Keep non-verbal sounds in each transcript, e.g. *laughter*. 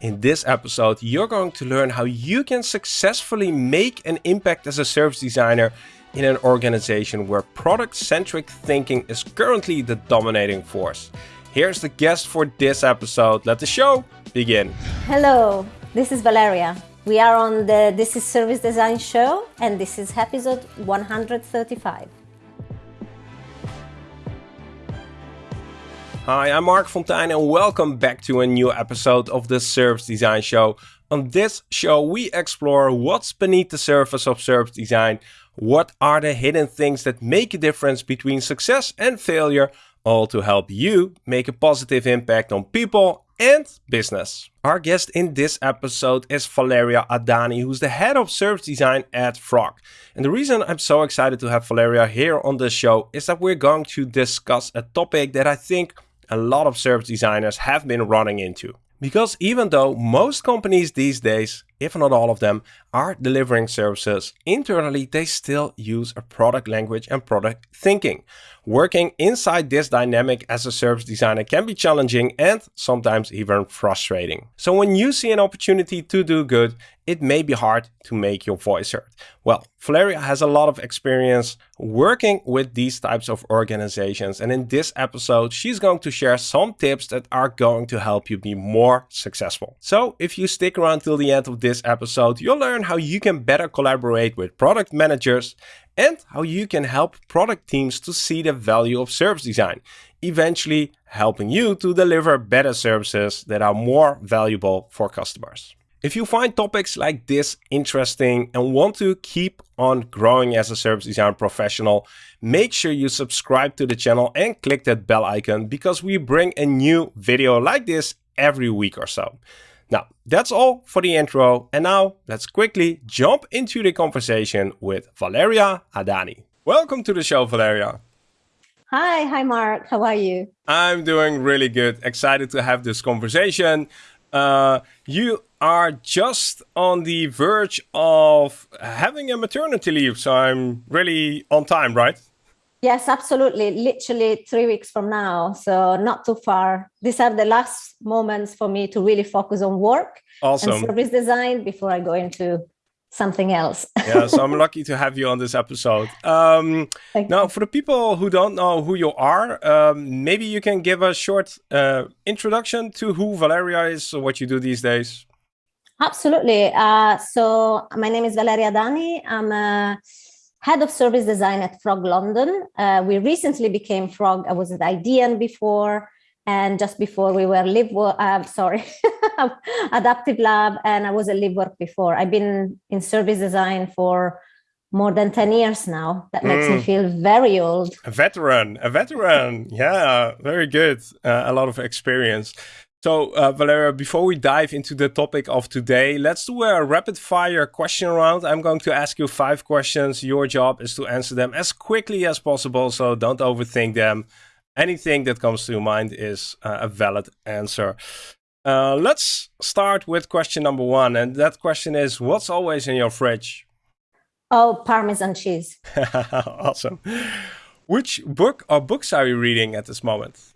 In this episode, you're going to learn how you can successfully make an impact as a service designer in an organization where product-centric thinking is currently the dominating force. Here's the guest for this episode. Let the show begin. Hello, this is Valeria. We are on the This is Service Design show and this is episode 135. Hi, I'm Marc Fonteijn and welcome back to a new episode of the Service Design Show. On this show, we explore what's beneath the surface of service design, what are the hidden things that make a difference between success and failure, all to help you make a positive impact on people and business. Our guest in this episode is Valeria Adani, who's the head of service design at Frog. And the reason I'm so excited to have Valeria here on the show is that we're going to discuss a topic that I think a lot of service designers have been running into. Because even though most companies these days, if not all of them, are delivering services internally, they still use a product language and product thinking. Working inside this dynamic as a service designer can be challenging and sometimes even frustrating. So when you see an opportunity to do good, it may be hard to make your voice heard. Well, Valeria has a lot of experience working with these types of organizations. And in this episode, she's going to share some tips that are going to help you be more successful. So if you stick around till the end of this episode, you'll learn how you can better collaborate with product managers and how you can help product teams to see the value of service design, eventually helping you to deliver better services that are more valuable for customers. If you find topics like this interesting and want to keep on growing as a service design professional, make sure you subscribe to the channel and click that bell icon because we bring a new video like this every week or so. Now, that's all for the intro. And now let's quickly jump into the conversation with Valeria Adani. Welcome to the show, Valeria. Hi, hi Marc, how are you? I'm doing really good. Excited to have this conversation. Uh, you are just on the verge of having a maternity leave, so I'm really on time, right? Yes, absolutely. Literally three weeks from now, so not too far. These are the last moments for me to really focus on work awesome. and service design before I go into something else. *laughs* yeah, so I'm lucky to have you on this episode. Um, now, for the people who don't know who you are, um, maybe you can give a short uh, introduction to who Valeria is, or what you do these days. Absolutely. Uh, so my name is Valeria Adani. I'm a head of service design at Frog London. Uh, we recently became Frog. I was at Idean before, and just before we were Live, uh, sorry, *laughs* Adaptive Lab, and I was at LiveWork before. I've been in service design for more than 10 years now. That makes mm. me feel very old. A veteran, a veteran. yeah, very good. Uh, a lot of experience. So, uh, Valeria, before we dive into the topic of today, let's do a rapid fire question round. I'm going to ask you five questions. Your job is to answer them as quickly as possible, so don't overthink them. Anything that comes to your mind is uh, a valid answer. Uh, let's start with question number one. And that question is What's always in your fridge? Oh, Parmesan cheese. *laughs* awesome. Which book or books are you reading at this moment?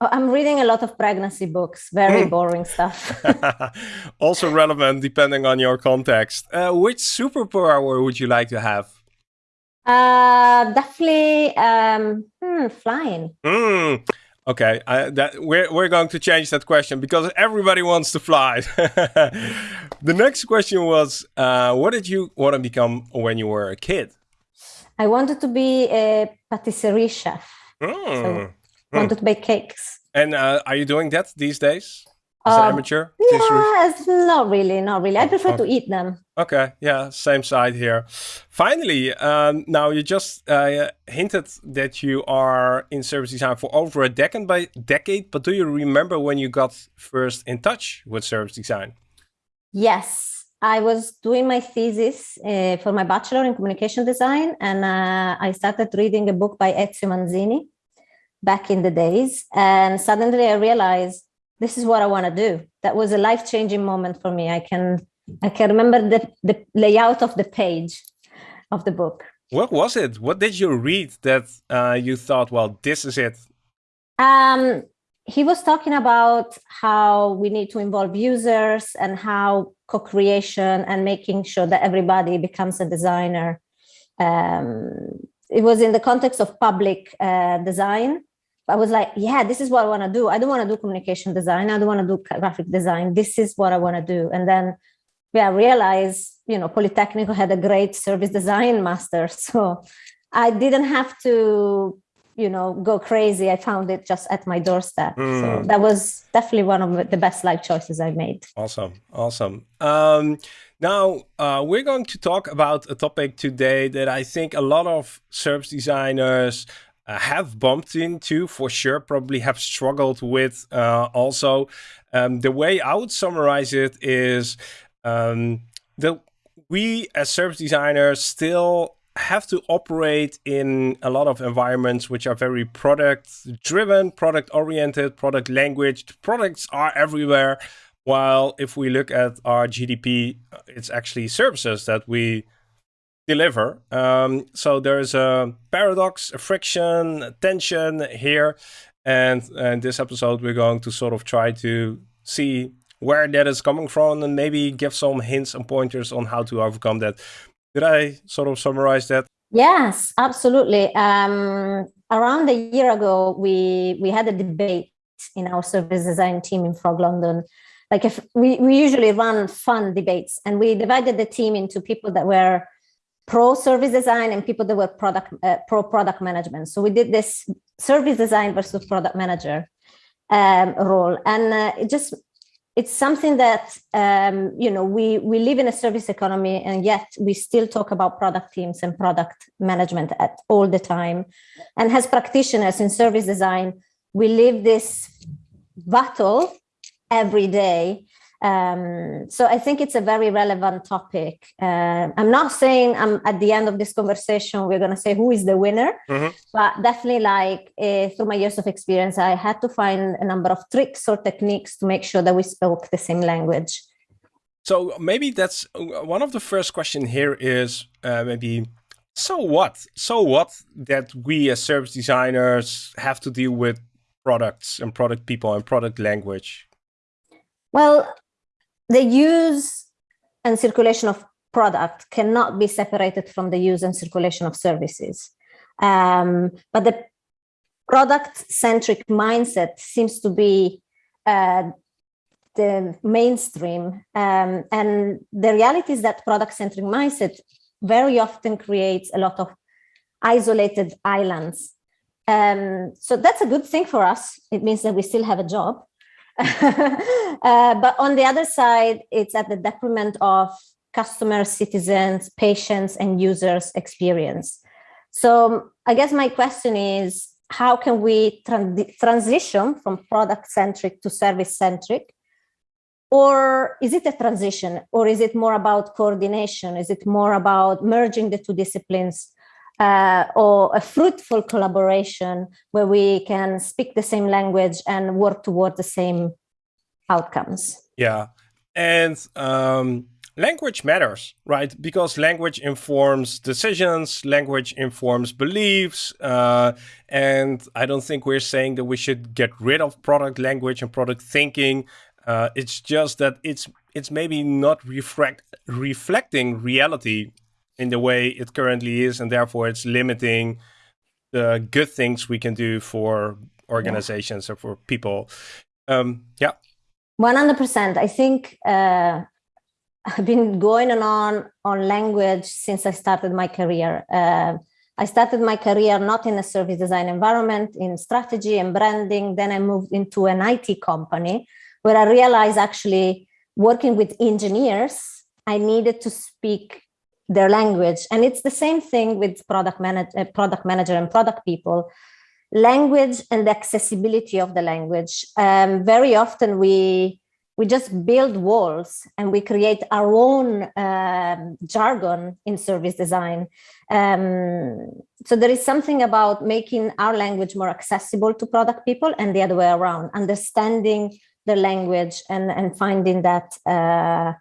Oh, I'm reading a lot of pregnancy books, very hmm. boring stuff. *laughs* also relevant depending on your context. Uh, which superpower would you like to have? Uh, definitely um, hmm, flying. Mm. Okay, I, that, we're, we're going to change that question because everybody wants to fly. *laughs* the next question was, uh, what did you want to become when you were a kid? I wanted to be a patisserie chef. Mm. So wanted to *laughs* bake cakes. And uh, are you doing that these days? As an um, amateur? Yes, not really, not really. I prefer to eat them. Okay, yeah, same side here. Finally, um, now you just uh, hinted that you are in service design for over a decade, by decade, but do you remember when you got first in touch with service design? Yes, I was doing my thesis uh, for my bachelor in communication design, and uh, I started reading a book by Ezio Manzini back in the days. And suddenly I realized this is what I want to do. That was a life-changing moment for me. I can I can remember the, the layout of the page of the book. What was it? What did you read that uh, you thought, well, this is it? Um, he was talking about how we need to involve users and how co-creation and making sure that everybody becomes a designer. Um, it was in the context of public uh, design. I was like, yeah, this is what I want to do. I don't want to do communication design. I don't want to do graphic design. This is what I want to do. And then yeah, I realized, you know, Polytechnic had a great service design master. *laughs* So I didn't have to you know go crazy i found it just at my doorstep mm. so hmm. that was definitely one of the best life choices i made awesome awesome um, now uh, we're going to talk about a topic today that i think a lot of service designers uh, have bumped into for sure probably have struggled with uh, also um, the way i would summarize it is um, the we as service designers still have to operate in a lot of environments which are very product driven, product oriented, product language. Products are everywhere. While if we look at our GDP, it's actually services that we deliver. Um, so there's a paradox, a friction, a tension here. And in this episode, we're going to sort of try to see where that is coming from and maybe give some hints and pointers on how to overcome that. Did I sort of summarize that? Yes, absolutely. Um, around a year ago, we we had a debate in our service design team in Frog London. Like if we, we usually run fun debates and we divided the team into people that were pro service design and people that were product uh, pro product management. So we did this service design versus product manager um, role. And uh, it just it's something that um, you know we we live in a service economy and yet we still talk about product teams and product management at all the time and as practitioners in service design we live this battle every day um, so I think it's a very relevant topic. Uh, I'm not saying I'm at the end of this conversation, we're going to say who is the winner, mm-hmm. but definitely like uh, through my years of experience, I had to find a number of tricks or techniques to make sure that we spoke the same language. So maybe that's one of the first question here is uh, maybe so what? So what that we as service designers have to deal with products and product people and product language? Well, the use and circulation of product cannot be separated from the use and circulation of services. Um, but the product-centric mindset seems to be uh, the mainstream. Um, and the reality is that product-centric mindset very often creates a lot of isolated islands. Um, so that's a good thing for us. It means that we still have a job. *laughs* uh, but on the other side, it's at the detriment of customers, citizens, patients, and users' experience. So I guess my question is, how can we transition from product-centric to service-centric? Or is it a transition? Or is it more about coordination? Is it more about merging the two disciplines uh, or a fruitful collaboration where we can speak the same language and work toward the same outcomes. Yeah, and um, language matters, right? Because language informs decisions, language informs beliefs, uh, and I don't think we're saying that we should get rid of product language and product thinking. Uh, it's just that it's it's maybe not reflect reflecting reality in the way it currently is, and therefore it's limiting the good things we can do for organizations yeah. or for people. Um, yeah. 100%. I think uh, I've been going on on language since I started my career. Uh, I started my career not in a service design environment, in strategy and branding. Then I moved into an IT company where I realized actually working with engineers, I needed to speak their language. And it's the same thing with product, manage, uh, product manager and product people. Language and accessibility of the language. Um, very often we we just build walls and we create our own um, jargon in service design. Um, so there is something about making our language more accessible to product people and the other way around, understanding the language and, and finding that, uh,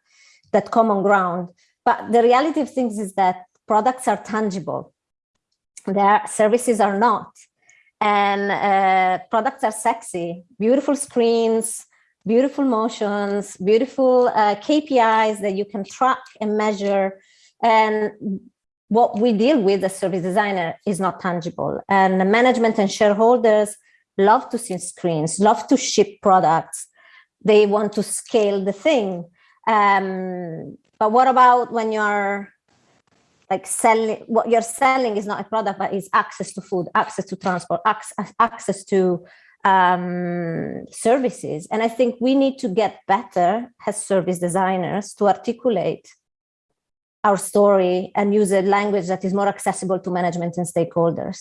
that common ground. But the reality of things is that products are tangible. Their services are not. and uh, products are sexy, beautiful screens, beautiful motions, beautiful uh, KPIs that you can track and measure. And what we deal with as service designer is not tangible. And the management and shareholders love to see screens, love to ship products. They want to scale the thing. Um, but what about when you're like selling, what you're selling is not a product, but is access to food, access to transport, access, access to um, services. And I think we need to get better as service designers to articulate our story and use a language that is more accessible to management and stakeholders.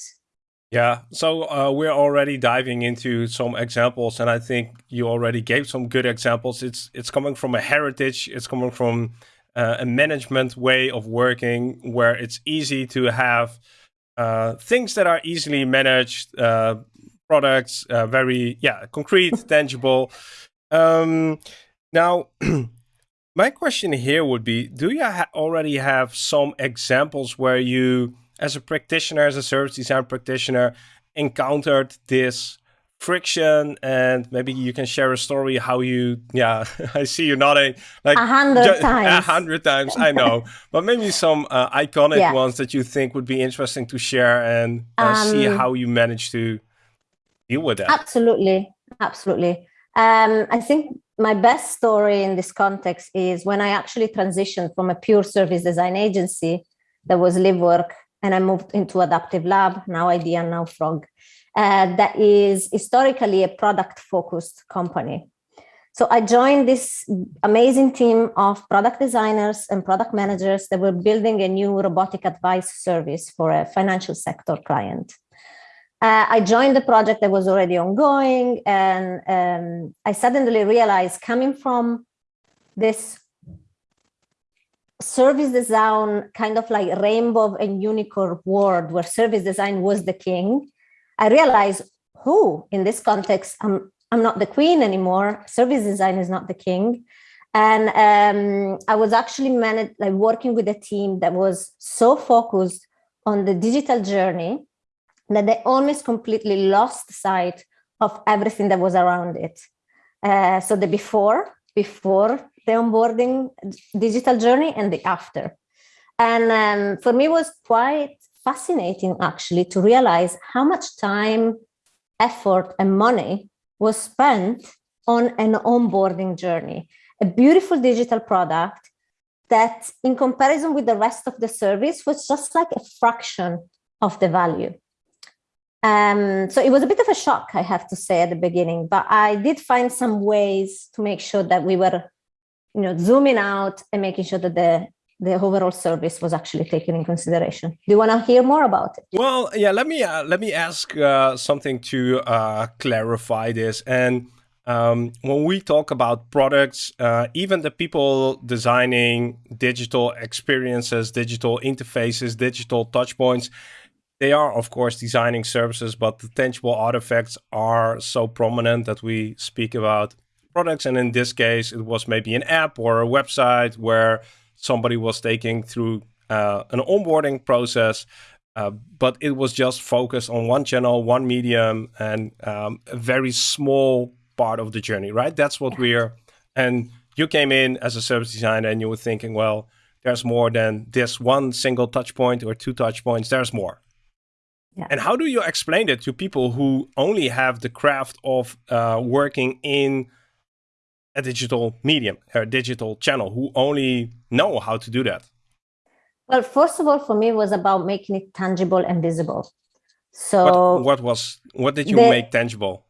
Yeah, so uh, we're already diving into some examples, and I think you already gave some good examples. It's it's coming from a heritage, it's coming from uh, a management way of working where it's easy to have uh, things that are easily managed, uh, products, uh, very yeah concrete, *laughs* tangible. Um, now. *clears throat* My question here would be, do you ha already have some examples where you as a practitioner, as a service design practitioner, encountered this friction and maybe you can share a story how you yeah *laughs* i see you nodding like a hundred *laughs* times a hundred times i know. But maybe some uh, iconic yeah. ones that you think would be interesting to share and uh, um, see how you manage to deal with that. Absolutely. Absolutely. Um, i think my best story in this context is when i actually transitioned from a pure service design agency that was LiveWork and I moved into Adaptive Lab, now Idean, now Frog, uh, that is historically a product focused company. So I joined this amazing team of product designers and product managers that were building a new robotic advice service for a financial sector client. Uh, I joined the project that was already ongoing and um, I suddenly realized coming from this service design kind of like rainbow and unicorn world where service design was the king, I realized, who in this context, I'm, I'm not the queen anymore. Service design is not the king. And um, I was actually managed, like working with a team that was so focused on the digital journey that they almost completely lost sight of everything that was around it. Uh, so the before, before the onboarding digital journey and the after. And um, for me, was quite fascinating actually to realize how much time, effort, and money was spent on an onboarding journey, a beautiful digital product that in comparison with the rest of the service was just like a fraction of the value. Um, so it was a bit of a shock, I have to say at the beginning, but I did find some ways to make sure that we were you know, zooming out and making sure that the the overall service was actually taken in consideration. Do you want to hear more about it? Well, yeah. Let me uh, let me ask uh, something to uh, clarify this. And um, when we talk about products, uh, even the people designing digital experiences, digital interfaces, digital touchpoints, they are of course designing services, but the tangible artifacts are so prominent that we speak about products. And in this case, it was maybe an app or a website where somebody was taking through uh, an onboarding process. Uh, but it was just focused on one channel, one medium, and um, a very small part of the journey, right? That's what we're. And you came in as a service designer and you were thinking, well, there's more than this one single touch point or two touch points, there's more. Yeah. And how do you explain it to people who only have the craft of uh, working in a digital medium, a digital channel, who only know how to do that? Well, first of all, for me, it was about making it tangible and visible. So what, what was what did you the, make tangible?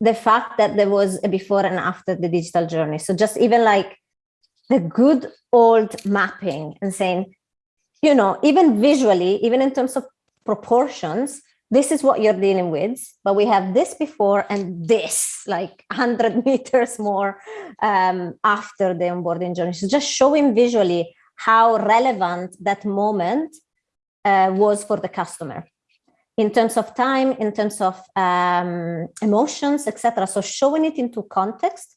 The fact that there was a before and after the digital journey. So just even like the good old mapping and saying, you know, even visually, even in terms of proportions, this is what you're dealing with, but we have this before and this like *laughs* 100 meters more um, after the onboarding journey. So just showing visually how relevant that moment uh, was for the customer in terms of time, in terms of um, emotions, etc. So showing it into context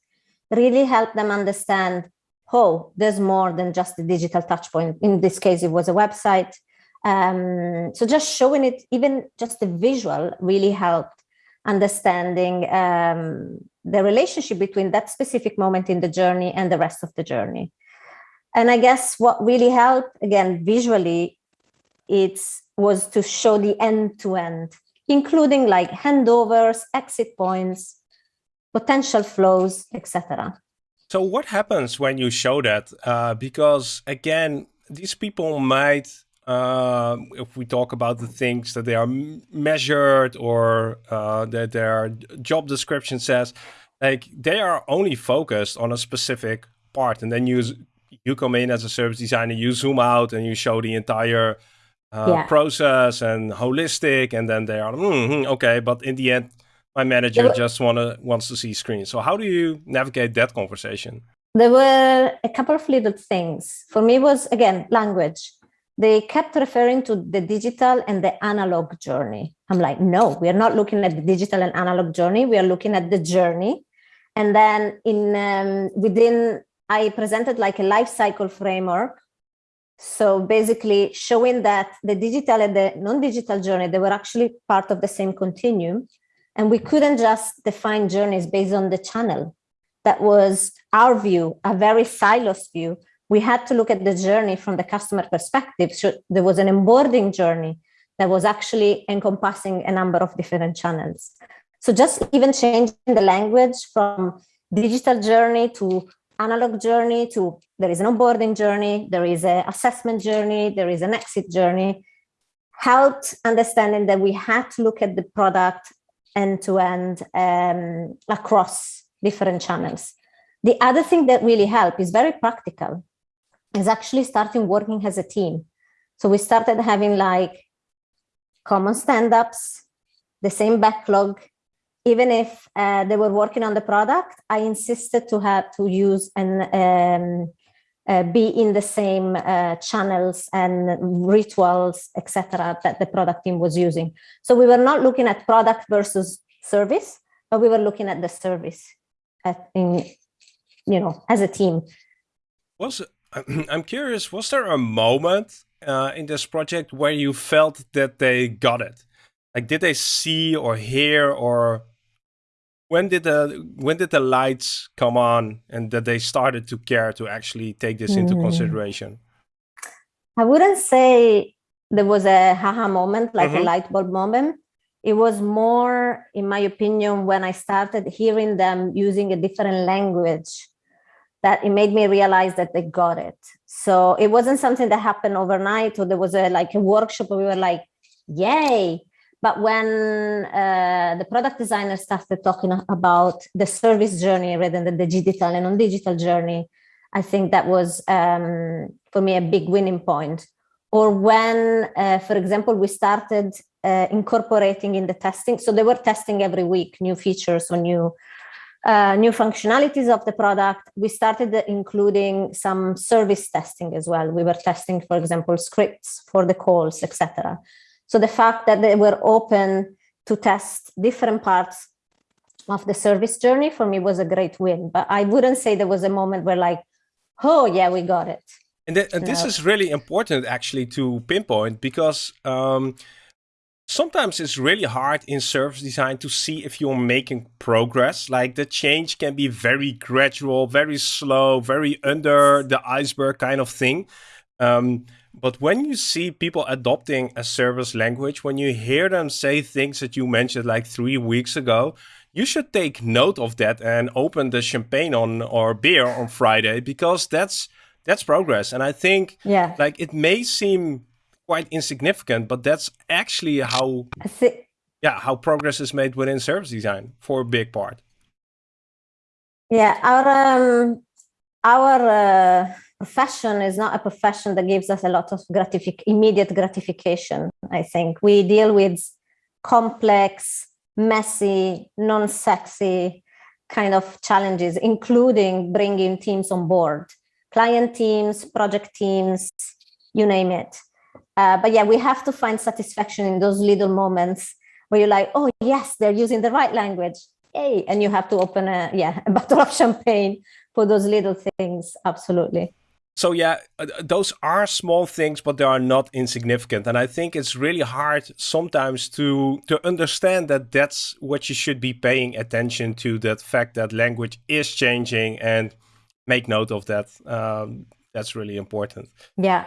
really helped them understand, oh, there's more than just the digital touch point. In this case, it was a website Um, so just showing it, even just the visual really helped understanding um, the relationship between that specific moment in the journey and the rest of the journey. And I guess what really helped, again, visually, it was to show the end to end, including like handovers, exit points, potential flows, etc. So what happens when you show that? Uh, because again, these people might, uh, if we talk about the things that they are measured or uh, that their job description says, like they are only focused on a specific part, and then you you come in as a service designer, you zoom out and you show the entire uh, yeah. process and holistic, and then they are mm -hmm, okay. But in the end, my manager just wanna wants to see screens. So how do you navigate that conversation? There were a couple of little things. For me was again language. They kept referring to the digital and the analog journey. I'm like, no, we are not looking at the digital and analog journey. We are looking at the journey. And then in um, within, I presented like a life cycle framework so basically showing that the digital and the non-digital journey, they were actually part of the same continuum. And we couldn't just define journeys based on the channel. That was our view, a very silos view. We had to look at the journey from the customer perspective. So there was an onboarding journey that was actually encompassing a number of different channels. So just even changing the language from digital journey to analog journey to there is an onboarding journey, there is an assessment journey, there is an exit journey, helped understanding that we had to look at the product end to end um, across different channels. The other thing that really helped is very practical, is actually starting working as a team. So we started having like common stand-ups, the same backlog, even if uh, they were working on the product, I insisted to have to use and um, uh, be in the same uh, channels and rituals, etc., that the product team was using. So we were not looking at product versus service, but we were looking at the service at, in, you know, as a team. Was *clears throat* I'm curious, was there a moment uh, in this project where you felt that they got it? Like, did they see or hear or when did the when did the lights come on and that they started to care to actually take this into mm. consideration i wouldn't say there was a haha moment like mm -hmm. a mm-hmm. light bulb moment it was more in my opinion when i started hearing them using a different language that it made me realize that they got it so it wasn't something that happened overnight or there was a like a workshop where we were like yay but when uh, the product designer started talking about the service journey rather than the digital and non-digital journey, I think that was, um, for me, a big winning point. Or when, uh, for example, we started uh, incorporating in the testing. So they were testing every week new features or new uh, new functionalities of the product. We started including some service testing as well. We were testing, for example, scripts for the calls, etc. So the fact that they were open to test different parts of the service journey for me was a great win. But I wouldn't say there was a moment where like, oh yeah, we got it. And, th and this is really important actually to pinpoint because um, sometimes it's really hard in service design to see if you're making progress. Like the change can be very gradual, very slow, very under the iceberg kind of thing. Um, but when you see people adopting a service language, when you hear them say things that you mentioned like three weeks ago, you should take note of that and open the champagne on or beer on Friday because that's that's progress. And I think yeah. like it may seem quite insignificant, but that's actually how yeah, how progress is made within service design for a big part. Yeah, our um, our uh profession is not a profession that gives us a lot of gratific immediate gratification. I think we deal with complex, messy, non-sexy kind of challenges, including bringing teams on board, client teams, project teams, you name it. Uh, but yeah, we have to find satisfaction in those little moments where you're like, oh yes, they're using the right language. Yay. And you have to open a, yeah, a bottle of *laughs* champagne for those little things. Absolutely. so yeah, uh, those are small things, but they are not insignificant. And I think it's really hard sometimes to to understand that that's what you should be paying attention to. That fact that language is changing, and make note of that. Um, that's really important. Yeah.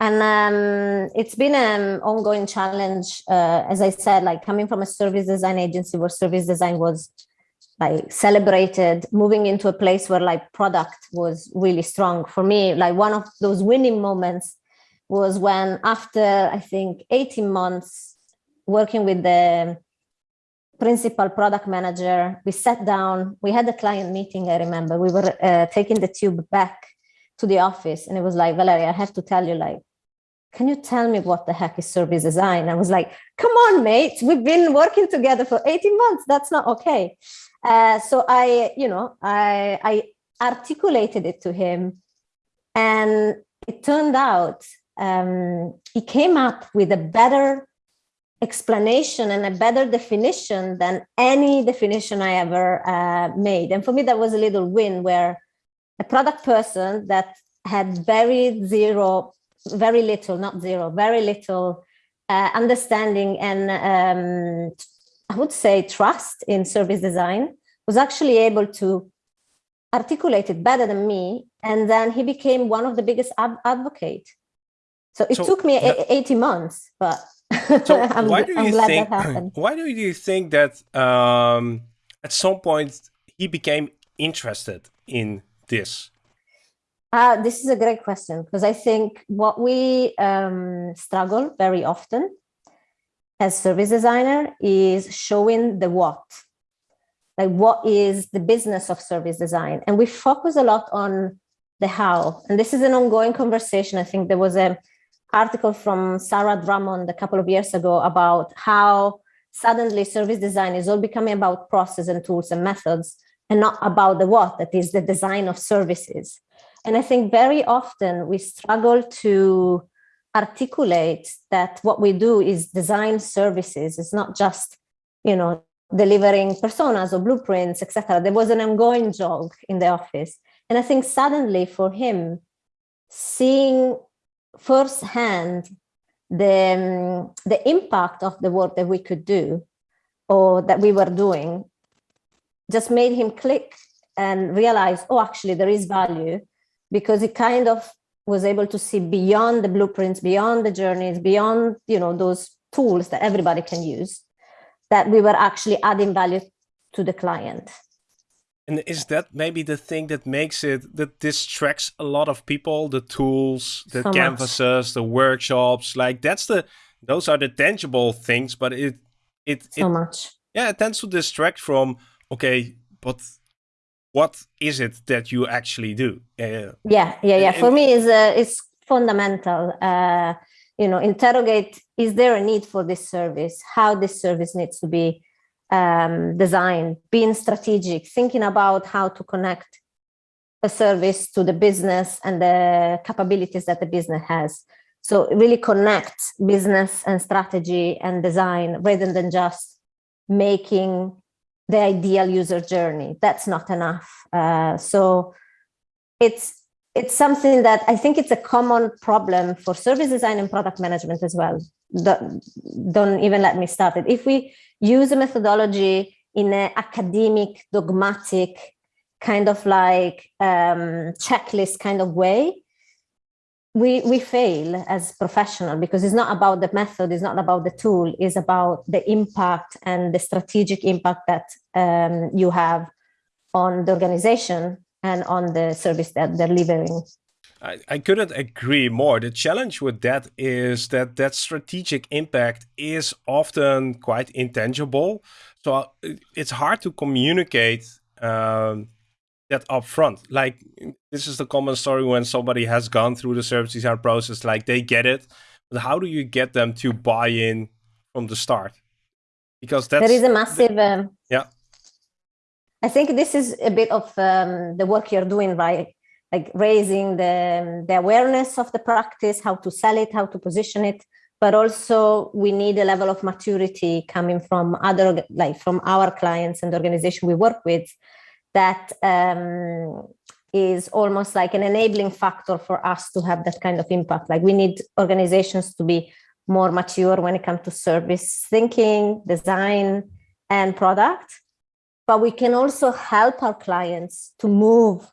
And um, it's been an ongoing challenge, uh, as I said, like coming from a service design agency where service design was like celebrated moving into a place where like product was really strong. For me like one of those winning moments was when after i think 18 months working with the principal product manager we sat down we had a client meeting i remember. We were uh, taking the tube back to the office and it was like valeria i have to tell you like can you tell me what the heck is service design? I was like come on mate. We've been working together for 18 months. That's not okay. Uh, so I, you know, I, I articulated it to him and it turned out um, he came up with a better explanation and a better definition than any definition I ever uh, made. And for me, that was a little win where a product person that had very zero, very little, not zero, very little uh, understanding and um, I would say trust in service design, was actually able to articulate it better than me. And then he became one of the biggest ad advocate. So it so, took me 80 months, but *laughs* so I'm, why do you think, *clears throat* Why do you think that um, at some point he became interested in this? Uh, this is a great question because I think what we um, struggle very often as service designer is showing the what. Like what is the business of service design? And we focus a lot on the how. And this is an ongoing conversation. I think there was an article from Sarah Drummond a couple of years ago about how suddenly service design is all becoming about process and tools and methods and not about the what, that is the design of services. And I think very often we struggle to articulate that what we do is design services. It's not just, you know, delivering personas or blueprints, etc. There was an ongoing joke in the office. And I think suddenly for him, seeing firsthand the, um, the impact of the work that we could do or that we were doing just made him click and realize, oh, actually there is value because it kind of was able to see beyond the blueprints, beyond the journeys, beyond, you know, those tools that everybody can use, that we were actually adding value to the client. And is that maybe the thing that makes it, that distracts a lot of people, the tools, the so canvases, much. the workshops, like that's the, those are the tangible things, but it, it, so it, much. Yeah, it tends to distract from, okay, but what is it that you actually do? Uh, yeah, yeah, yeah. For me, is uh, it's fundamental. Uh, you know, interrogate: Is there a need for this service? How this service needs to be um, designed? Being strategic, thinking about how to connect a service to the business and the capabilities that the business has. So really connect business and strategy and design rather than just making the ideal user journey. That's not enough. Uh, so it's it's something that I think it's a common problem for service design and product management as well. Don't, don't even let me start it. If we use a methodology in an academic, dogmatic, kind of like um, checklist kind of way, we we fail as professional because it's not about the method it's not about the tool it's about the impact and the strategic impact that um, you have on the organization and on the service that they're delivering I, I couldn't agree more. The challenge with that is that that strategic impact is often quite intangible. So uh, it's hard to communicate um, that upfront. Like this is the common story when somebody has gone through the service design process, like they get it, but how do you get them to buy in from the start? Because that's there is a massive um, yeah. I think this is a bit of um, the work you're doing, right? Like raising the the awareness of the practice, how to sell it, how to position it, but also we need a level of maturity coming from other like from our clients and the organization we work with that um, is almost like an enabling factor for us to have that kind of impact. Like we need organizations to be more mature when it comes to service thinking, design, and product. But we can also help our clients to move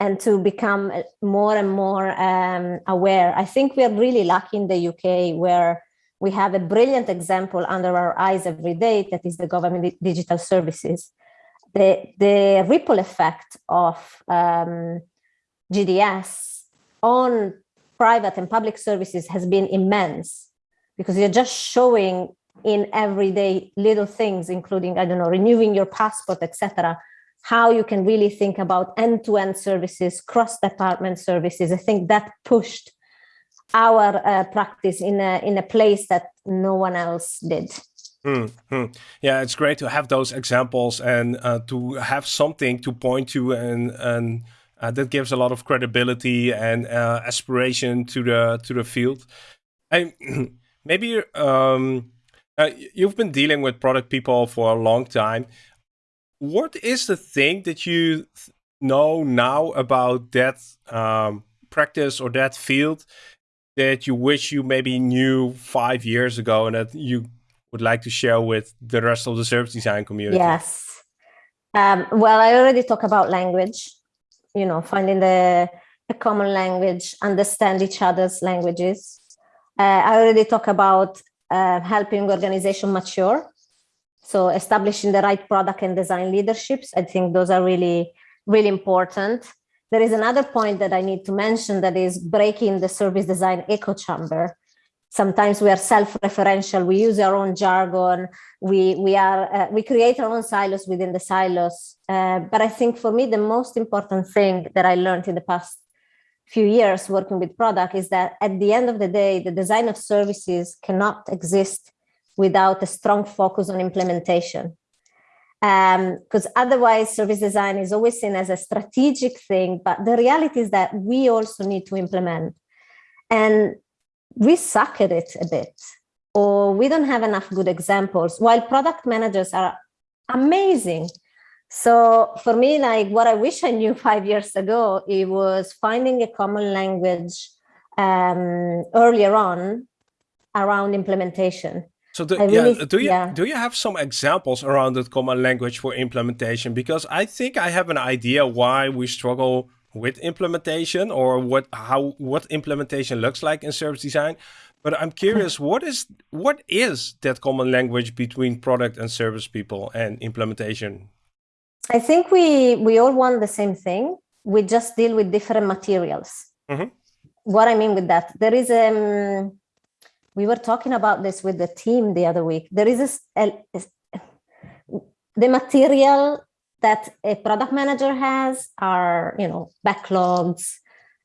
and to become more and more um, aware. I think we are really lucky in the UK where we have a brilliant example under our eyes every day that is the government digital services the, the ripple effect of um, GDS on private and public services has been immense because you're just showing in everyday little things, including, I don't know, renewing your passport, etc., how you can really think about end-to-end -end services, cross-department services. I think that pushed our uh, practice in a, in a place that no one else did. Mm -hmm. Yeah, it's great to have those examples and uh, to have something to point to, and and uh, that gives a lot of credibility and uh, aspiration to the to the field. I *clears throat* maybe um, uh, you've been dealing with product people for a long time. What is the thing that you know now about that um, practice or that field that you wish you maybe knew five years ago and that you would like to share with the rest of the service design community? Yes. Um, well, I already talked about language, you know, finding the common language, understand each other's languages. Uh, I already talked about uh, helping organization mature. So establishing the right product and design leaderships. I think those are really, really important. There is another point that I need to mention that is breaking the service design echo chamber sometimes we are self-referential. We use our own jargon. We we are uh, we create our own silos within the silos. Uh, but i think for me the most important thing that i learned in the past few years working with product is that at the end of the day the design of services cannot exist without a strong focus on implementation. Because um, otherwise service design is always seen as a strategic thing but the reality is that we also need to implement. And we suck at it a bit or we don't have enough good examples while product managers are amazing. So for me like what i wish i knew *laughs* five years ago it was finding a common language um, earlier on around implementation. So do, really, yeah, do you yeah. do you have some examples around that common language for implementation? Because i think i have an idea why we struggle with implementation or what how what implementation looks like in service design. But i'm curious *laughs* what is what is that common language between product and service people and implementation? I think we we all want the same thing. We just deal with different materials. Mm -hmm. what i mean with that there is um we were talking about this with the team the other week. There is a, a, a the material that a product manager has are, you know, backlogs,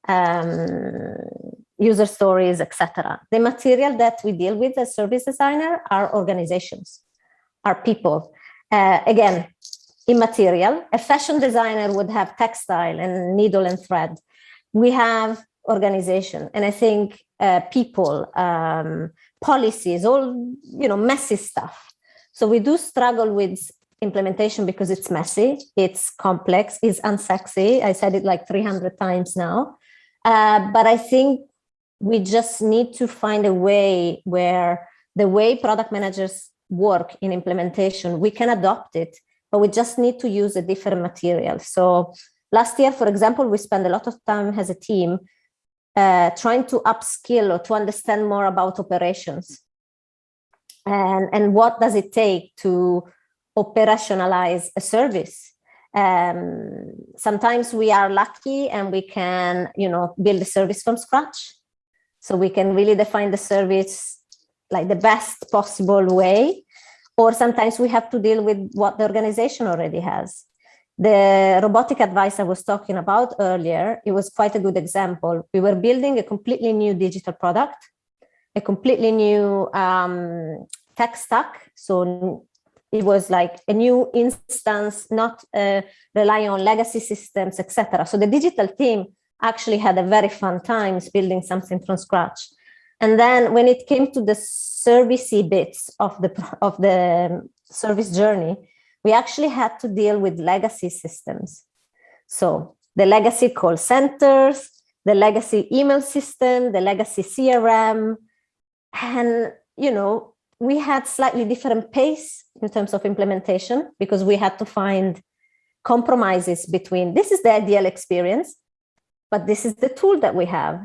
um, user stories, etc. The material that we deal with as service designer are organizations, are people. Uh, again, immaterial. A fashion designer would have textile and needle and thread. We have organization, and I think uh, people, um, policies, all you know, messy stuff. So we do struggle with implementation because it's messy, it's complex, it's unsexy. I said it like 300 times now. Uh, but I think we just need to find a way where the way product managers work in implementation, we can adopt it, but we just need to use a different material. So last year, for example, we spent a lot of time as a team uh, trying to upskill or to understand more about operations. And, and what does it take to operationalize a service. Um, sometimes we are lucky and we can, you know, build a service from scratch. So we can really define the service like the best possible way. Or sometimes we have to deal with what the organization already has. The robotic advice I was talking about earlier, it was quite a good example. We were building a completely new digital product, a completely new um, tech stack. So it was like a new instance, not uh, relying on legacy systems, etc. So the digital team actually had a very fun time building something from scratch. And then when it came to the servicey bits of the of the service journey, we actually had to deal with legacy systems. So the legacy call centers, the legacy email system, the legacy CRM. And, you know, we had slightly different pace in terms of implementation because we had to find compromises between this is the ideal experience, but this is the tool that we have.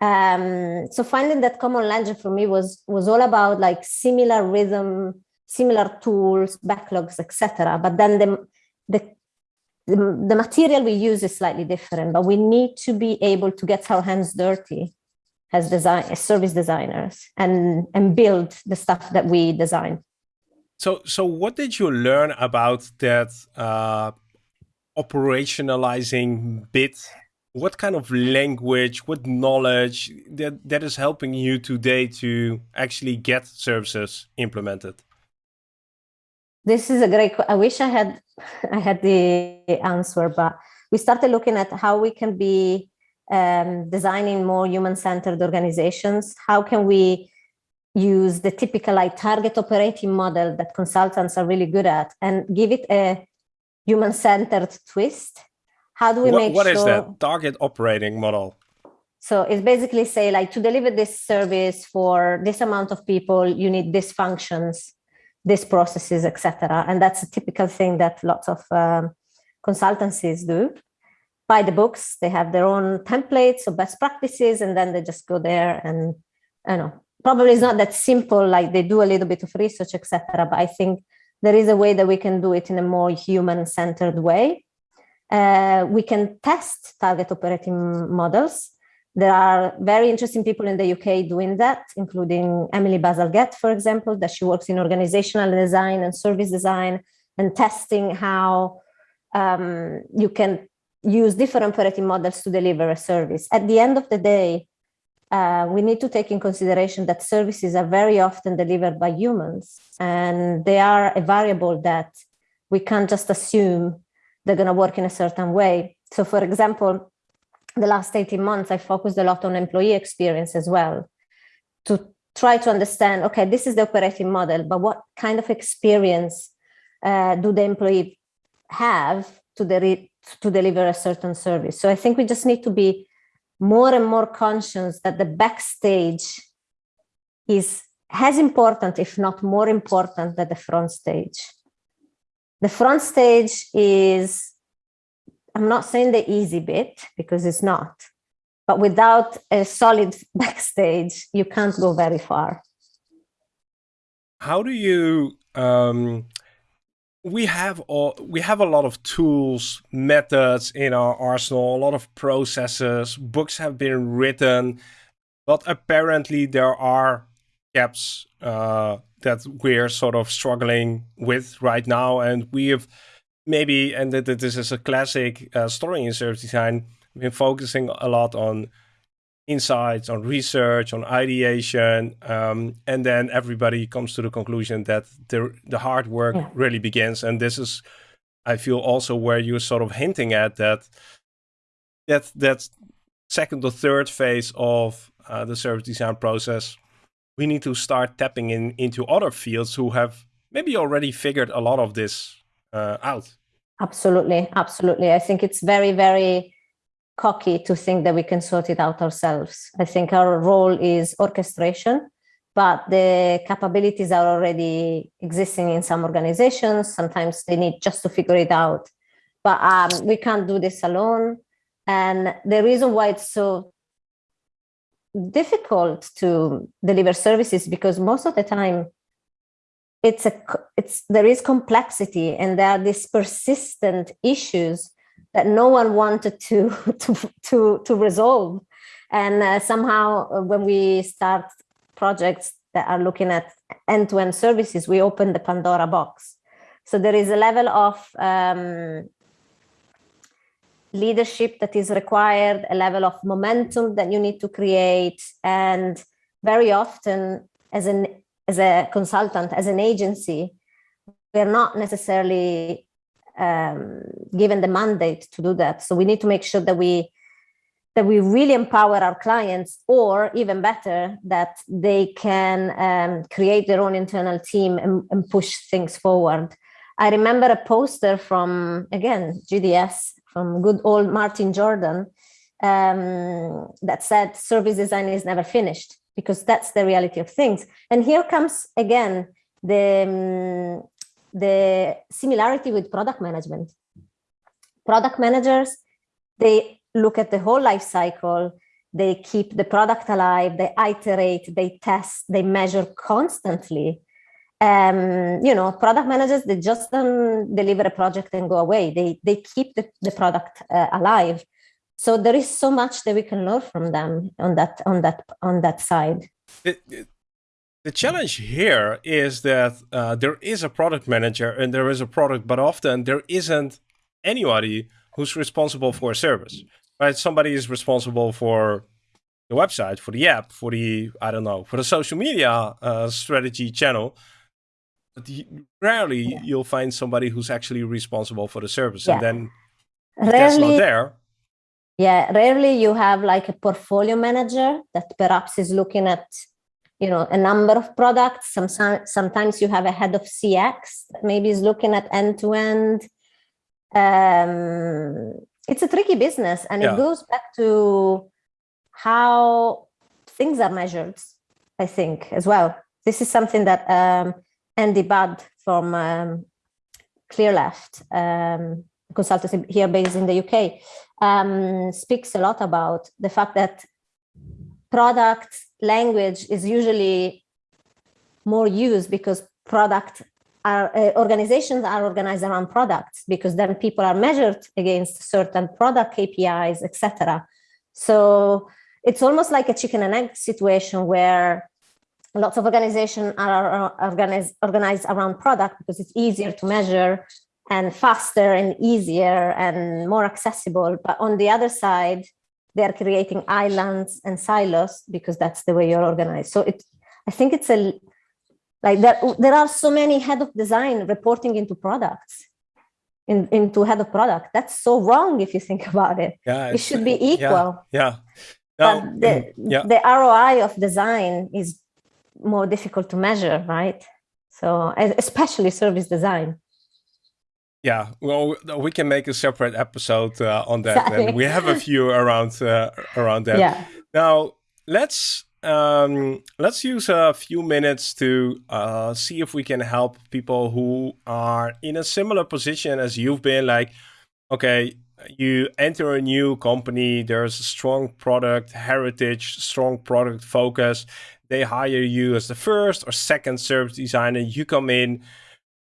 Um, so finding that common language for me was was all about like similar rhythm, similar tools, backlogs, etc. But then the, the the, the material we use is slightly different, but we need to be able to get our hands dirty as design as service designers and and build the stuff that we design. So so what did you learn about that uh, operationalizing bit? What kind of language, what knowledge that that is helping you today to actually get services implemented? This is a great. I wish I had *laughs* I had the answer, but we started looking at how we can be um, designing more human-centered organizations. How can we use the typical like target operating model that consultants are really good at and give it a human-centered twist? How do we what, make what sure? What is that target operating model? So it's basically say like to deliver this service for this amount of people, you need these functions these processes, etc. And that's a typical thing that lots of um, consultancies do. By the books, they have their own templates or best practices, and then they just go there and, you know, probably it's not that simple, like they do a little bit of research, etc. But I think there is a way that we can do it in a more human-centered way. Uh, we can test target operating models there are very interesting people in the UK doing that, including Emily Bazalgette, for example, that she works in organizational design and service design and testing how um, you can use different operating models to deliver a service. At the end of the day, uh, we need to take in consideration that services are very often delivered by humans and they are a variable that we can't just assume they're going to work in a certain way. So for example, the last 18 months, I focused a lot on employee experience as well to try to understand, okay, this is the operating model, but what kind of experience uh, do the employee have to, de to deliver a certain service? So I think we just need to be more and more conscious that the backstage is as important, if not more important than the front stage. The front stage is I'm not saying the easy bit because it's not, but without a solid *laughs* backstage, you can't go very far. How do you, um, we have all, we have a lot of tools, methods in our arsenal, a lot of processes, books have been written, but apparently there are gaps uh, that we're sort of struggling with right now. And we have maybe, and this is a classic uh, story in service design, been focusing a lot on insights, on research, on ideation, um, and then everybody comes to the conclusion that the the hard work yeah. really begins. And this is, I feel, also where you're sort of hinting at that that that second or third phase of uh, the service design process, we need to start tapping in into other fields who have maybe already figured a lot of this uh, out. Absolutely, absolutely. I think it's very, very cocky to think that we can sort it out ourselves. I think our role is orchestration, but the capabilities are already existing in some organizations. Sometimes they need just to figure it out. But um, we can't do this alone. And the reason why it's so difficult to deliver services because most of the time it's a it's there is complexity and there are these persistent issues that no one wanted to *laughs* to to, to resolve. And uh, somehow uh, when we start projects that are looking at end-to-end -end services we open the pandora box. So there is a level of um, leadership that is required a level of momentum that you need to create and very often as an as a consultant, as an agency, we're not necessarily um, given the mandate to do that. So we need to make sure that we that we really empower our clients, or even better, that they can um, create their own internal team and, and, push things forward. I remember a poster from again GDS from good old Martin Jordan um, that said service design is never finished because that's the reality of things. And here comes again the, um, the similarity with product management. Product managers, they look at the whole life cycle, they keep the product alive, they iterate, they test, they measure constantly. Um, you know, product managers, they just don't deliver a project and go away. They, they keep the, the product uh, alive. So there is so much that we can learn from them on that, on that, on that side. It, it, the challenge here is that uh, there is a product manager and there is a product, but often there isn't anybody who's responsible for a service right? Somebody is responsible for the website, for the app, for the, I don't know, for the social media uh, strategy channel. But rarely yeah. you'll find somebody who's actually responsible for the service. Yeah. And then rarely, that's not there. Yeah, rarely you have like a portfolio manager that perhaps is looking at you know a number of products. Some sometimes you have a head of cx that maybe is looking at end to end um it's a tricky business and yeah. it goes back to how things are measured i think as well. This is something that um, andy budd from um, clearleft um, consultancy here based in the uk um, speaks a lot about the fact that product language is usually more used because product are, uh, organizations are organized around products because then people are measured against certain product KPIs, etc. So it's almost like a chicken and egg situation where lots of organizations are organized, organized around product because it's easier to measure and faster and easier and more accessible. But on the other side, they're creating islands and silos because that's the way you're organized. So it, I think it's a like there, there are so many head of design reporting into products, in, into head of product. That's so wrong if you think *laughs* about it. Yeah, it should be equal. Yeah. yeah. No, the, mm, yeah. the ROI of design is more difficult to measure, right? So especially service design. Yeah, well, we can make a separate episode uh, on that, exactly. and we have a few around uh, around that. Yeah. Now let's um, let's use a few minutes to uh, see if we can help people who are in a similar position as you've been. Like, okay, you enter a new company, there's a strong product heritage, strong product focus. They hire you as the first or second service designer. You come in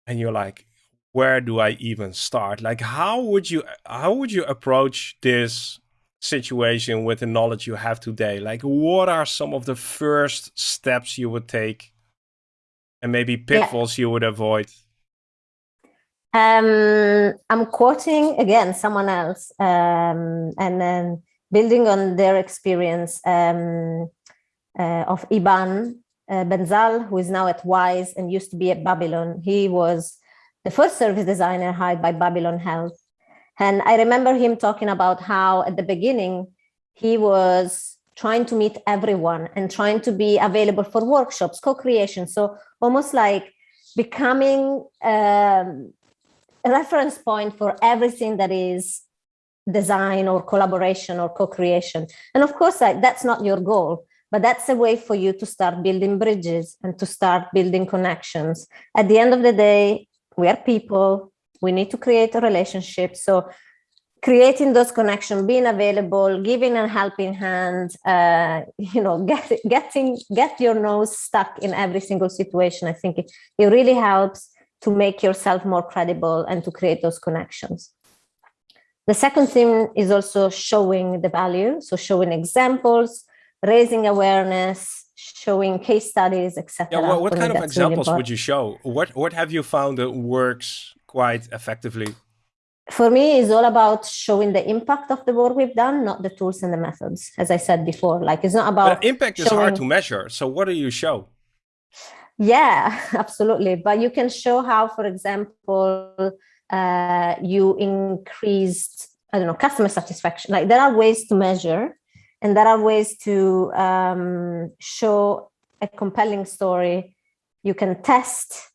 and you're like, where do I even start? Like, how would you how would you approach this situation with the knowledge you have today? Like, what are some of the first steps you would take and maybe pitfalls yeah. you would avoid? Um, I'm quoting again someone else um, and then building on their experience um, uh, of Iban uh, Benzal, who is now at Wise and used to be at Babylon. He was the first service designer hired by Babylon Health and I remember him talking about how at the beginning, he was trying to meet everyone and trying to be available for workshops, co-creation. So almost like becoming um, a reference point for everything that is design or collaboration or co-creation. And of course, like, that's not your goal, but that's a way for you to start building bridges and to start building connections. At the end of the day, we are people, we need to create a relationship. So creating those connections being available giving a helping hand uh, *laughs* you know get, getting get your nose stuck in every single situation i think it, it really helps to make yourself more credible and to create those connections. The second thing is also showing the value. So showing examples raising awareness showing case studies etc yeah, well, what kind of examples really would you show what what have you found that works quite effectively? For me, it's all about showing the impact of the work we've done, not the tools and the methods. As I said before, like it's not about but impact showing... is hard to measure. So what do you show? Yeah, *laughs* absolutely. But you can show how, for example, uh, you increased, I don't know, customer satisfaction. Like there are ways to measure and there are ways to um, show a compelling story. You can test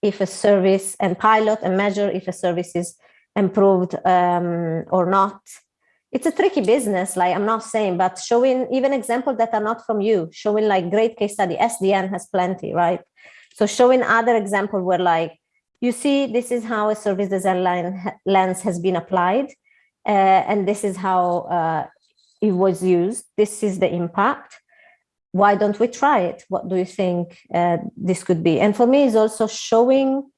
if a service and pilot and measure if a service is improved um, or not. It's a tricky business, like I'm not saying, but showing even examples that are not from you, showing like great case study. SDN has plenty, right? So showing other example where like, you see, this is how a service design lens has been applied. Uh, and this is how uh, it was used. This is the impact. Why don't we try it? What do you think uh, this could be? And for me, it's also showing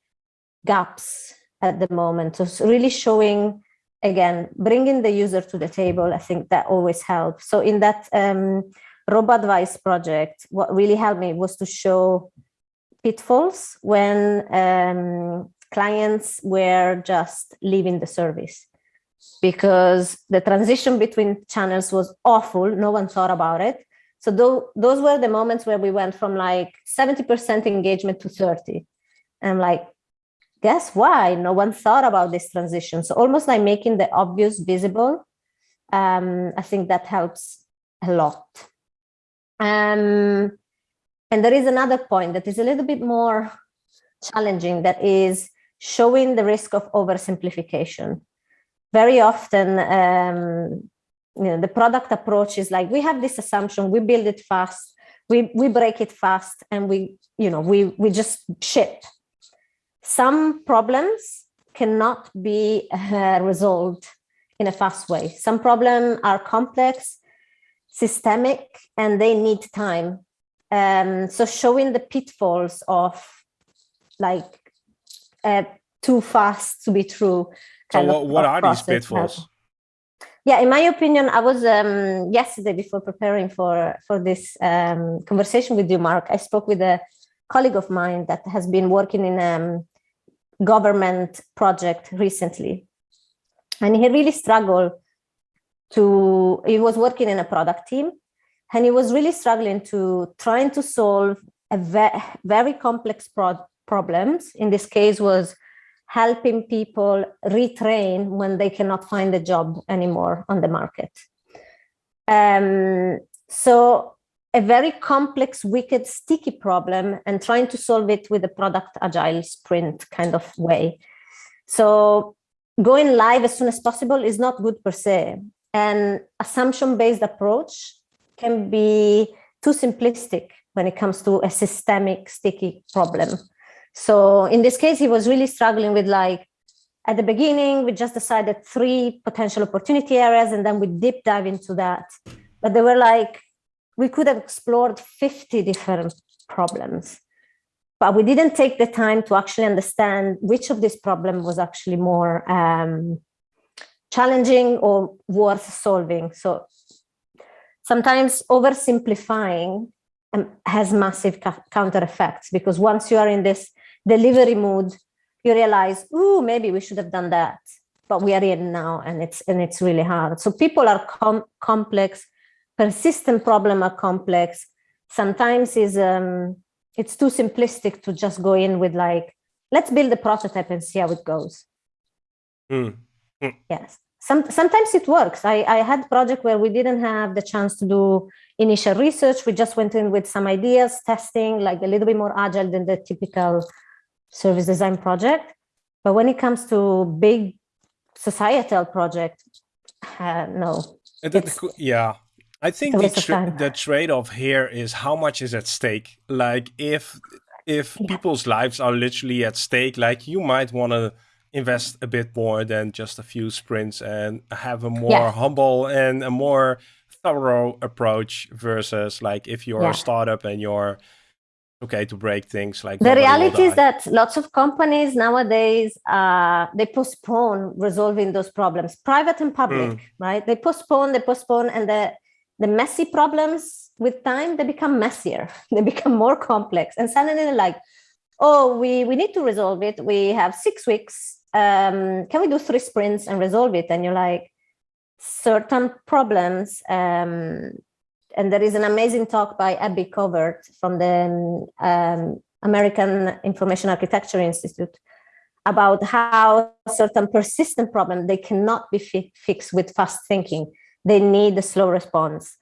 gaps at the moment. So really showing, again, bringing the user to the table. I think that always helps. So in that um, advice project, what really helped me was to show pitfalls when um, clients were just leaving the service because the transition between channels was awful. No one thought about it. So th those were the moments where we went from like 70% engagement to 30. And I'm like, guess why? No one thought about this transition. So almost like making the obvious visible. Um, I think that helps a lot. Um, and there is another point that is a little bit more challenging that is showing the risk of oversimplification very often um, you know, the product approach is like, we have this assumption, we build it fast, we, we break it fast, and we, you know, we, we just ship. Some problems cannot be uh, resolved in a fast way. Some problems are complex, systemic, and they need time. Um, so showing the pitfalls of like uh, too fast to be true so what, what are these pitfalls? Yeah, in my opinion, I was um, yesterday before preparing for for this um, conversation with you, Marc. I spoke with a colleague of mine that has been working in a um, government project recently, and he really struggled to. He was working in a product team, and he was really struggling to trying to solve a ve very complex pro problems. In this case, was helping people retrain when they cannot find a job anymore on the market. Um, so a very complex, wicked, sticky problem and trying to solve it with a product agile sprint kind of way. So going live as soon as possible is not good per se. And assumption-based approach can be too simplistic when it comes to a systemic, sticky problem. So in this case, he was really struggling with like, at the beginning, we just decided three potential opportunity areas, and then we deep dive into that. But they were like, we could have explored 50 different problems, but we didn't take the time to actually understand which of these problems was actually more um, challenging or worth solving. So sometimes oversimplifying um, has massive counter effects because once you are in this delivery mood, you realize, oh, maybe we should have done that, but we are in now, and it's and it's really hard. So people are com complex, persistent problem are complex. Sometimes is um, it's too simplistic to just go in with like, let's build a prototype and see how it goes. Mm. Mm. Yes. Some, sometimes it works. I, I had project where we didn't have the chance to do initial research. We just went in with some ideas, testing, like a little bit more agile than the typical service design project. But when it comes to big societal project, uh, no. yeah, I think the, tra the trade-off here is how much is at stake. Like if if yeah. people's lives are literally at stake, like you might want to invest a bit more than just a few sprints and have a more yeah. humble and a more thorough approach versus like if you're yeah. a startup and you're okay to break things like the reality is that lots of companies nowadays uh, they postpone resolving those problems. Private and public mm. right? They postpone they postpone and the the messy problems with time they become messier. *laughs* They become more complex. And suddenly they're like oh we we need to resolve it. We have six weeks. Um, can we do three sprints and resolve it? And you're like certain problems um, and there is an amazing talk by Abby Covert from the um, American Information Architecture Institute about how certain persistent problems, they cannot be fi fixed with fast thinking. They need a slow response.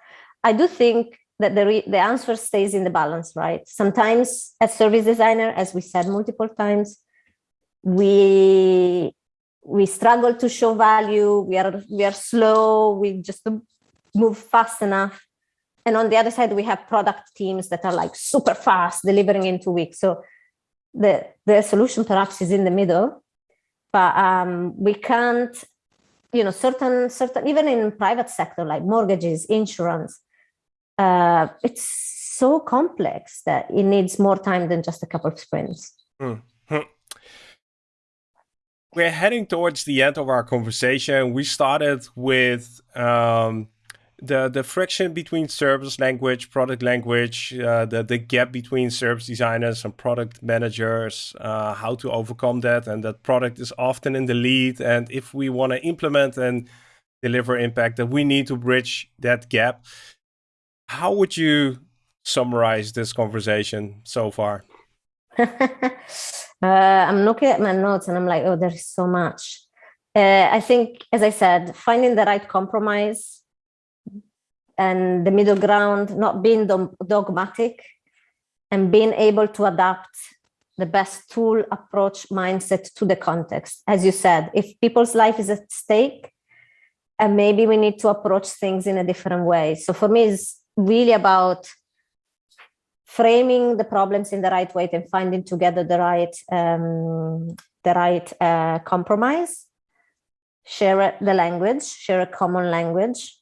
I do think that the, the answer stays in the balance, right? Sometimes as service designer, as we said multiple times, we we struggle to show value. We are we are slow. We just move fast enough. And on the other side, we have product teams that are like super fast, delivering in two weeks. So the the solution perhaps is in the middle, but um, we can't, you know, certain certain even in private sector like mortgages, insurance, uh, it's so complex that it needs more time than just a couple of sprints. Mm -hmm. We're heading towards the end of our conversation. We started with um, the the friction between service language, product language, uh, the the gap between service designers and product managers, uh, how to overcome that, and that product is often in the lead. And if we want to implement and deliver impact, that we need to bridge that gap. How would you summarize this conversation so far? *laughs* uh, I'm looking at my notes and I'm like, oh, there's so much. Uh, I think, as I said, finding the right compromise and the middle ground, not being dogmatic and being able to adapt the best tool approach mindset to the context. As you said, if people's life is at stake, and maybe we need to approach things in a different way. So for me, it's really about framing the problems in the right way and finding together the right um, the right uh, compromise. Share the language, share a common language,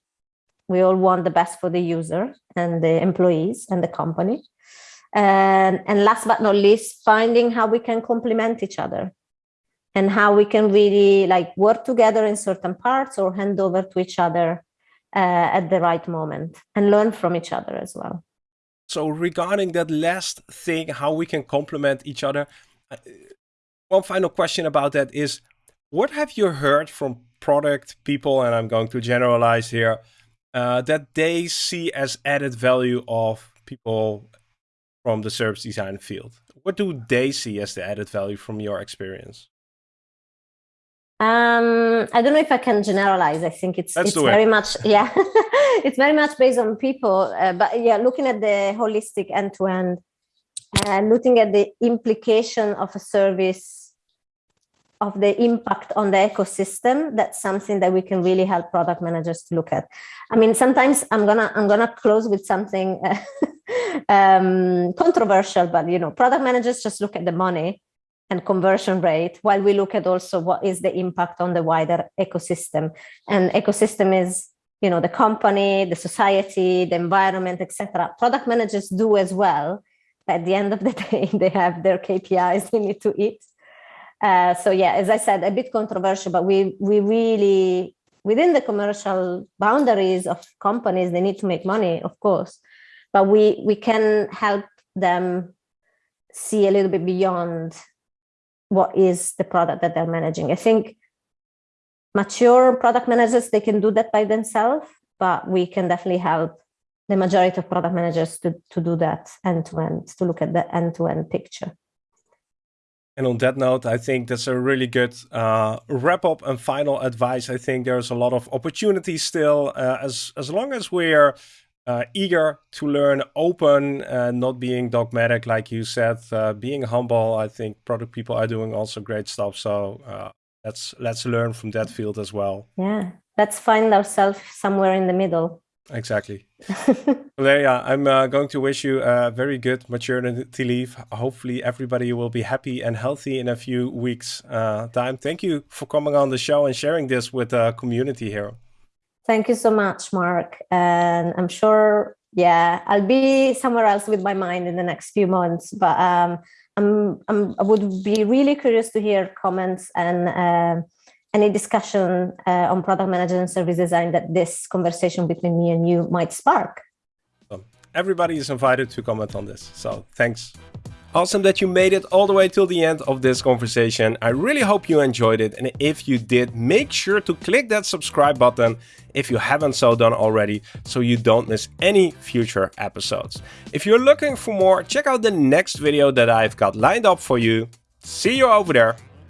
we all want the best for the user and the employees and the company. And, and last but not least, finding how we can complement each other and how we can really like work together in certain parts or hand over to each other uh, at the right moment and learn from each other as well. So regarding that last thing, how we can complement each other, uh, one final question about that is, what have you heard from product people, and I'm going to generalize here, uh, that they see as added value of people from the service design field? What do they see as the added value from your experience? Um, I don't know if I can generalize. I think it's it's very much *laughs* yeah, *laughs* it's very much based on people. Uh, but yeah, looking at the holistic end to end, and looking at the implication of a service of the impact on the ecosystem that's something that we can really help product managers to look at. I mean sometimes i'm gonna i'm gonna close with something *laughs* um, controversial but you know product managers just look at the money and conversion rate while we look at also what is the impact on the wider ecosystem. And ecosystem is you know the company the society the environment etc product managers do as well at the end of the *laughs* day they have their kpis they need to eat uh, so yeah, as I said, a bit controversial, but we we really within the commercial boundaries of companies, they need to make money, of course, but we we can help them see a little bit beyond what is the product that they're managing. I think mature product managers they can do that by themselves, but we can definitely help the majority of product managers to, to do that end to end, to look at the end to end picture. And on that note, I think that's a really good uh, wrap up and final advice. I think there's a lot of opportunities still, uh, as as long as we're uh, eager to learn, open, and not being dogmatic, like you said, uh, being humble. I think product people are doing also great stuff. So uh, let's let's learn from that field as well. Yeah, let's find ourselves somewhere in the middle. Exactly. *laughs* Valeria, I'm uh, going to wish you a very good maternity leave. Hopefully everybody will be happy and healthy in a few weeks uh, time. Thank you for coming on the show and sharing this with the community here. Thank you so much, Marc. And I'm sure, yeah, I'll be somewhere else with my mind in the next few months, but um, I'm, I'm, i would be really curious to hear comments and uh, any discussion uh, on product management and service design that this conversation between me and you might spark. everybody is invited to comment on this. So thanks. Awesome that you made it all the way till the end of this conversation. I really hope you enjoyed it. And if you did, make sure to click that subscribe button if you haven't so done already, so you don't miss any future episodes. If you're looking for more, check out the next video that I've got lined up for you. See you over there.